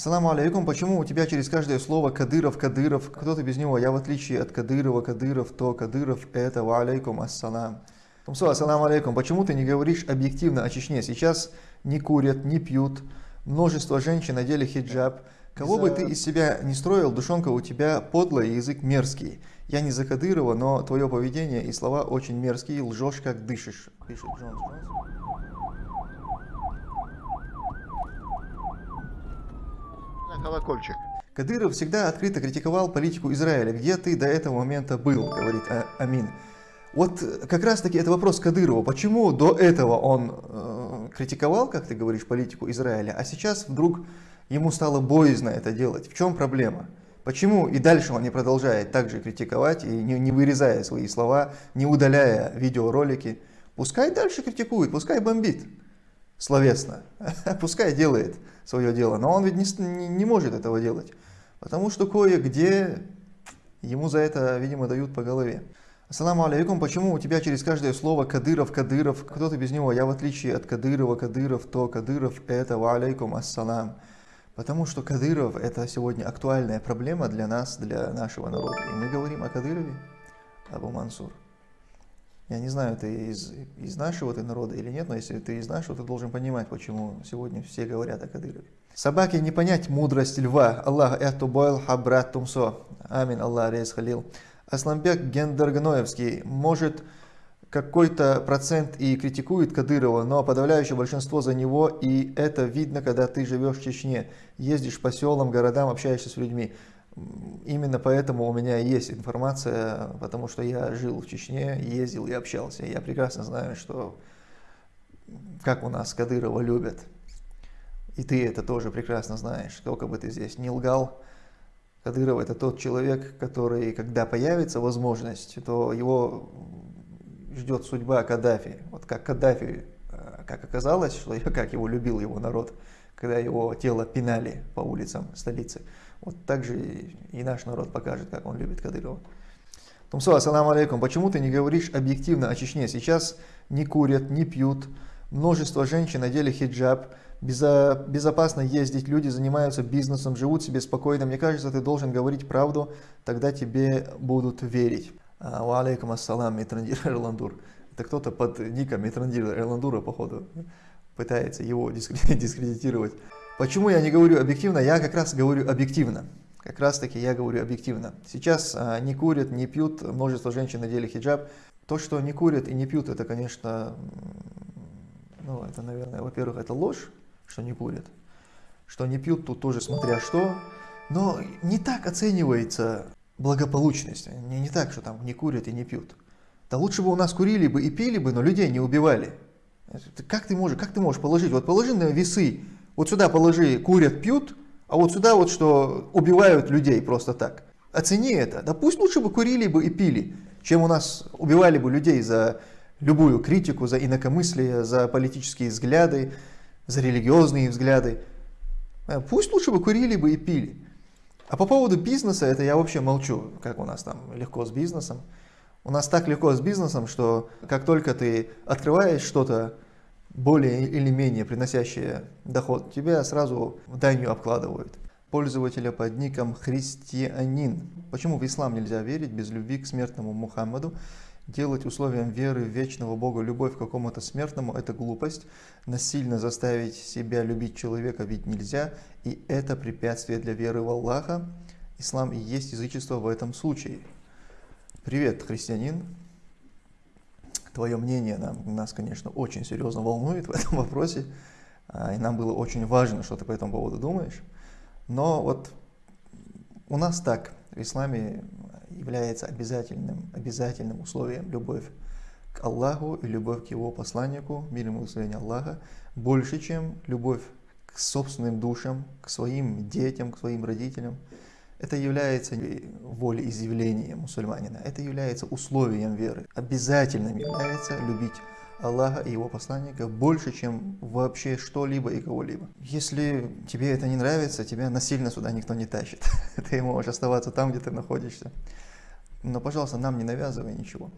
Ассаламу алейкум, почему у тебя через каждое слово Кадыров, Кадыров, кто-то без него, я в отличие от Кадырова, Кадыров, то Кадыров, это ва алейкум ассалам. Тумсо, ассаламу алейкум, почему ты не говоришь объективно о Чечне? Сейчас не курят, не пьют, множество женщин надели хиджаб. Кого бы ты из себя не строил, душонка у тебя подлый язык мерзкий. Я не за Кадырова, но твое поведение и слова очень мерзкие, лжешь как дышишь. Пишет Джонс Джонс. Колокольчик. Кадыров всегда открыто критиковал политику Израиля. Где ты до этого момента был, говорит а, Амин. Вот как раз таки это вопрос Кадырова. Почему до этого он э, критиковал, как ты говоришь, политику Израиля, а сейчас вдруг ему стало боязно это делать? В чем проблема? Почему и дальше он не продолжает также критиковать и не, не вырезая свои слова, не удаляя видеоролики? Пускай дальше критикует, пускай бомбит словесно, пускай делает свое дело, но он ведь не, не может этого делать, потому что кое-где ему за это, видимо, дают по голове. Ассаламу алейкум, почему у тебя через каждое слово Кадыров, Кадыров, кто-то без него, я в отличие от Кадырова, Кадыров, то Кадыров, это ва алейкум ассалам. Потому что Кадыров это сегодня актуальная проблема для нас, для нашего народа. И мы говорим о Кадырове, Абу Мансур. Я не знаю, ты из, из нашего ты народа или нет, но если ты из нашего, ты должен понимать, почему сегодня все говорят о Кадырове. Собаке не понять мудрость льва. Аллах эхту бойл хабрат тумсо. Амин, Аллах рейс халил. Асламбек Гендергноевский может какой-то процент и критикует Кадырова, но подавляющее большинство за него, и это видно, когда ты живешь в Чечне, ездишь по селам, городам, общаешься с людьми. Именно поэтому у меня есть информация, потому что я жил в Чечне, ездил и общался. Я прекрасно знаю, что как у нас Кадырова любят. И ты это тоже прекрасно знаешь, сколько бы ты здесь не лгал. Кадыров это тот человек, который, когда появится возможность, то его ждет судьба Каддафи. Вот как Каддафи, э, как оказалось, что как его любил его народ, когда его тело пинали по улицам столицы. Вот так же и наш народ покажет, как он любит Кадырова. Тумсо, ассаламу алейкум. Почему ты не говоришь объективно о Чечне? Сейчас не курят, не пьют. Множество женщин надели хиджаб. Безопасно ездить, люди занимаются бизнесом, живут себе спокойно. Мне кажется, ты должен говорить правду, тогда тебе будут верить. А, ва алейкум ассалам, Митрандир Эрландур. Это кто-то под ником Митрандира Эрландура, походу, пытается его дискредитировать. Почему я не говорю объективно? Я как раз говорю объективно. Как раз таки я говорю объективно. Сейчас а, не курят, не пьют, множество женщин надели хиджаб. То, что не курят и не пьют, это, конечно, ну, это, наверное, во-первых, это ложь, что не курят. Что не пьют, тут тоже смотря что. Но не так оценивается благополучность. Не, не так, что там не курят и не пьют. Да лучше бы у нас курили бы и пили бы, но людей не убивали. Как ты можешь, как ты можешь положить? Вот положи на весы вот сюда положи, курят, пьют, а вот сюда вот что убивают людей просто так. Оцени это. Да пусть лучше бы курили бы и пили, чем у нас убивали бы людей за любую критику, за инакомыслие, за политические взгляды, за религиозные взгляды. Э, пусть лучше бы курили бы и пили. А по поводу бизнеса, это я вообще молчу, как у нас там легко с бизнесом. У нас так легко с бизнесом, что как только ты открываешь что-то, более или менее приносящие доход, тебя сразу данью обкладывают. Пользователя под ником Христианин. Почему в ислам нельзя верить без любви к смертному Мухаммаду? Делать условием веры в вечного Бога любовь к какому-то смертному – это глупость. Насильно заставить себя любить человека ведь нельзя, и это препятствие для веры в Аллаха. Ислам и есть язычество в этом случае. Привет, христианин твое мнение нам, нас, конечно, очень серьезно волнует в этом вопросе, а, и нам было очень важно, что ты по этому поводу думаешь. Но вот у нас так, в исламе является обязательным, обязательным условием любовь к Аллаху и любовь к Его посланнику, мир ему Аллаха, больше, чем любовь к собственным душам, к своим детям, к своим родителям – это является волеизъявлением мусульманина, это является условием веры. Обязательным является любить Аллаха и Его посланника больше, чем вообще что-либо и кого-либо. Если тебе это не нравится, тебя насильно сюда никто не тащит. Ты можешь оставаться там, где ты находишься. Но, пожалуйста, нам не навязывай ничего.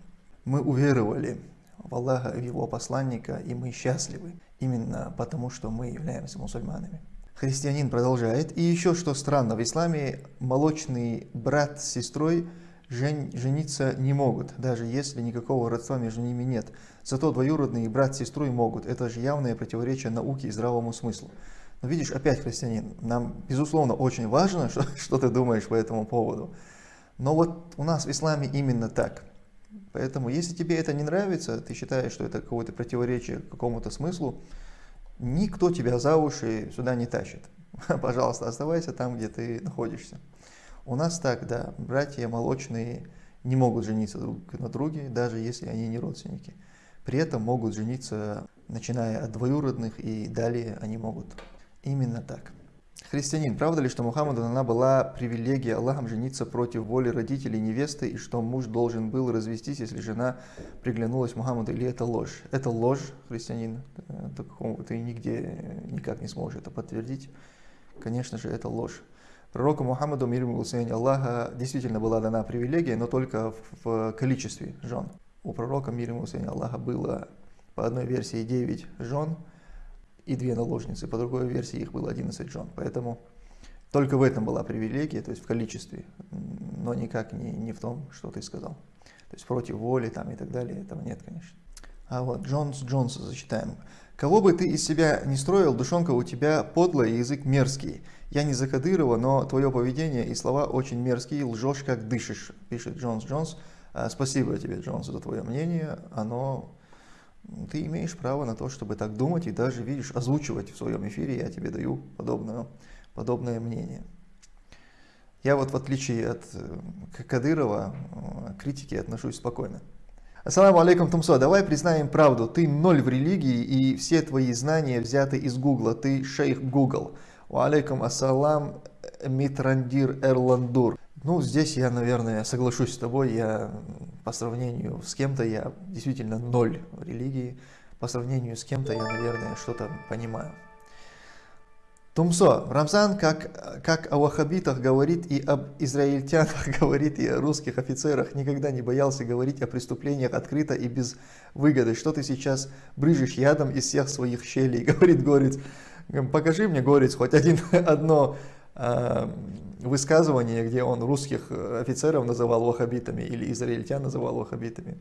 Мы уверовали в Аллаха и Его посланника, и мы счастливы именно потому, что мы являемся мусульманами. Христианин продолжает. И еще что странно, в исламе молочный брат с сестрой жен, жениться не могут, даже если никакого родства между ними нет. Зато двоюродные брат с сестрой могут. Это же явное противоречие науке и здравому смыслу. Но видишь, опять христианин, нам, безусловно, очень важно, что, что ты думаешь по этому поводу. Но вот у нас в исламе именно так. Поэтому, если тебе это не нравится, ты считаешь, что это какое-то противоречие какому-то смыслу, никто тебя за уши сюда не тащит. Пожалуйста, оставайся там, где ты находишься. У нас так, да, братья молочные не могут жениться друг на друге, даже если они не родственники. При этом могут жениться, начиная от двоюродных, и далее они могут. Именно так. Христианин, правда ли, что Мухаммаду дана была привилегия Аллахом жениться против воли родителей невесты, и что муж должен был развестись, если жена приглянулась Мухаммаду, или это ложь? Это ложь, христианин, ты нигде никак не сможешь это подтвердить. Конечно же, это ложь. Пророку Мухаммаду, мир ему Аллаха, действительно была дана привилегия, но только в количестве жен. У пророка, мир ему Аллаха, было по одной версии 9 жен, и две наложницы. По другой версии их было 11 жен. Поэтому только в этом была привилегия, то есть в количестве, но никак не, не в том, что ты сказал. То есть против воли там и так далее, этого нет, конечно. А вот Джонс Джонса зачитаем. Кого бы ты из себя не строил, душонка у тебя подлый и язык мерзкий. Я не за Кадырова, но твое поведение и слова очень мерзкие, лжешь как дышишь, пишет Джонс Джонс. А, спасибо тебе, Джонс, за твое мнение. Оно ты имеешь право на то, чтобы так думать и даже, видишь, озвучивать в своем эфире, я тебе даю подобное, подобное мнение. Я вот в отличие от э, Кадырова э, к критике отношусь спокойно. Ассаламу алейкум, Тумсо, давай признаем правду. Ты ноль в религии и все твои знания взяты из Гугла. Ты шейх Гугл. Алейкум ассалам, Митрандир Эрландур. Ну, здесь я, наверное, соглашусь с тобой. Я по сравнению с кем-то, я действительно ноль в религии. По сравнению с кем-то я, наверное, что-то понимаю. Тумсо, Рамзан, как, как о ваххабитах говорит и об израильтянах говорит и о русских офицерах, никогда не боялся говорить о преступлениях открыто и без выгоды. Что ты сейчас брыжешь ядом из всех своих щелей, говорит Горец. Покажи мне, Горец, хоть один, одно высказывание, где он русских э, офицеров называл вахабитами или израильтян называл вахабитами.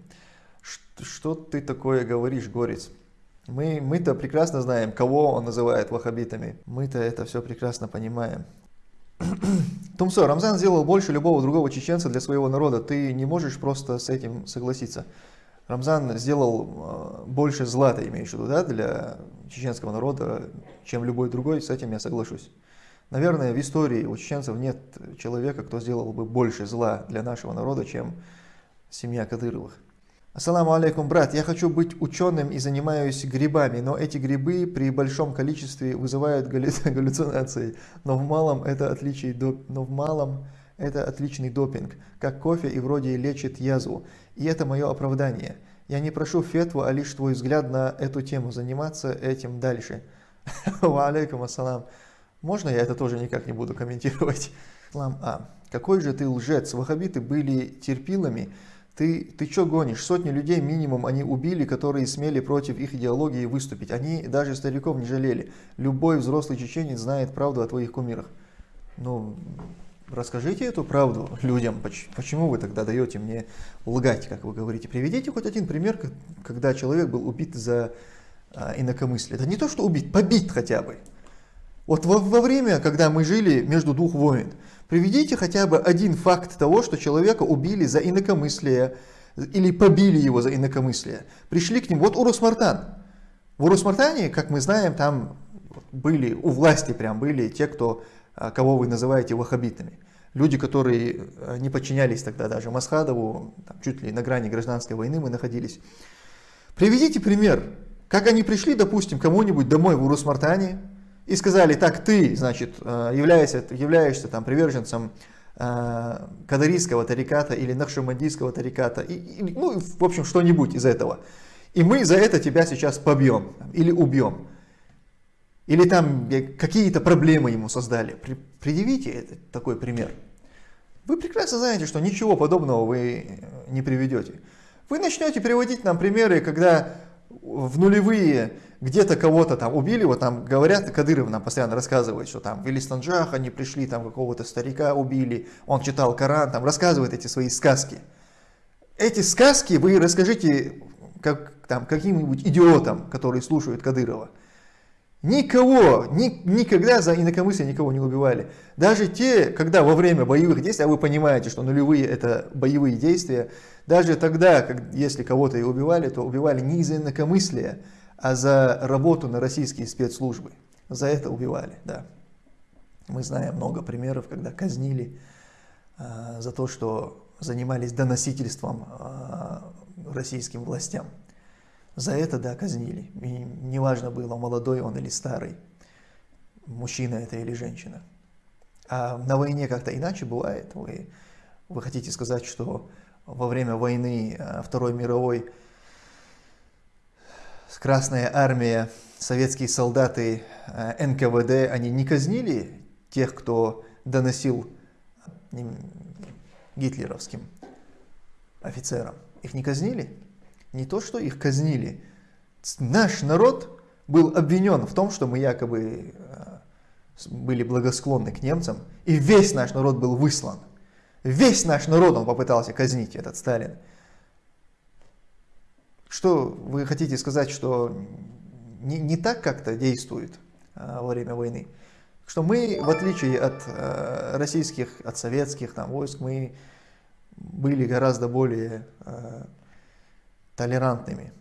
Что, что ты такое говоришь, Горец? Мы, мы-то прекрасно знаем, кого он называет вахабитами. Мы-то это все прекрасно понимаем. Тумсо, Рамзан сделал больше любого другого чеченца для своего народа. Ты не можешь просто с этим согласиться. Рамзан сделал э, больше зла, ты имеешь в виду, да, для чеченского народа, чем любой другой, с этим я соглашусь. Наверное, в истории у чеченцев нет человека, кто сделал бы больше зла для нашего народа, чем семья Кадыровых. Ассаламу алейкум, брат. Я хочу быть ученым и занимаюсь грибами, но эти грибы при большом количестве вызывают галлюцинации. Но в малом это, отличий, но в малом это отличный допинг, как кофе и вроде лечит язву. И это мое оправдание. Я не прошу фетву, а лишь твой взгляд на эту тему, заниматься этим дальше. Ва алейкум ассалам. Можно я это тоже никак не буду комментировать? Ислам А. Какой же ты лжец. Вахабиты были терпилами. Ты, ты что гонишь? Сотни людей минимум они убили, которые смели против их идеологии выступить. Они даже стариков не жалели. Любой взрослый чеченец знает правду о твоих кумирах. Ну, расскажите эту правду людям. Почему вы тогда даете мне лгать, как вы говорите? Приведите хоть один пример, когда человек был убит за а, инакомыслие. Это не то, что убит, побит хотя бы. Вот во, во время, когда мы жили между двух войн, приведите хотя бы один факт того, что человека убили за инакомыслие или побили его за инакомыслие. Пришли к ним, вот Урус-Мартан. В Урус-Мартане, как мы знаем, там были, у власти прям были те, кто, а, кого вы называете ваххабитами. Люди, которые а, не подчинялись тогда даже Масхадову, там, чуть ли на грани гражданской войны мы находились. Приведите пример, как они пришли, допустим, кому-нибудь домой в Урус-Мартане, и сказали, так, ты, значит, э, являешься, являешься там приверженцем э, кадарийского тариката или нахшамандийского тариката, и, и, ну, в общем, что-нибудь из этого. И мы за это тебя сейчас побьем или убьем. Или там какие-то проблемы ему создали. При, предъявите это, такой пример. Вы прекрасно знаете, что ничего подобного вы не приведете. Вы начнете приводить нам примеры, когда в нулевые где-то кого-то там убили, вот там говорят, Кадыров нам постоянно рассказывает, что там в Элистанджах они пришли, там какого-то старика убили, он читал Коран, там рассказывает эти свои сказки. Эти сказки вы расскажите как, там, каким-нибудь идиотам, которые слушают Кадырова. Никого, ни, никогда за инакомыслие никого не убивали. Даже те, когда во время боевых действий, а вы понимаете, что нулевые это боевые действия, даже тогда, как, если кого-то и убивали, то убивали не из-за инакомыслия, а за работу на российские спецслужбы. За это убивали, да. Мы знаем много примеров, когда казнили э, за то, что занимались доносительством э, российским властям. За это, да, казнили. И неважно было, молодой он или старый, мужчина это или женщина. А на войне как-то иначе бывает. Вы, вы хотите сказать, что во время войны э, Второй мировой Красная армия, советские солдаты э, НКВД, они не казнили тех, кто доносил гитлеровским офицерам. Их не казнили? Не то, что их казнили. Наш народ был обвинен в том, что мы якобы э, были благосклонны к немцам, и весь наш народ был выслан. Весь наш народ он попытался казнить, этот Сталин. Что вы хотите сказать, что не, не так как-то действует а, во время войны? Что мы, в отличие от а, российских, от советских там, войск, мы были гораздо более а, толерантными.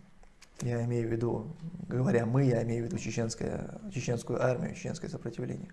Я имею в виду, говоря мы, я имею в виду чеченское, чеченскую армию, чеченское сопротивление.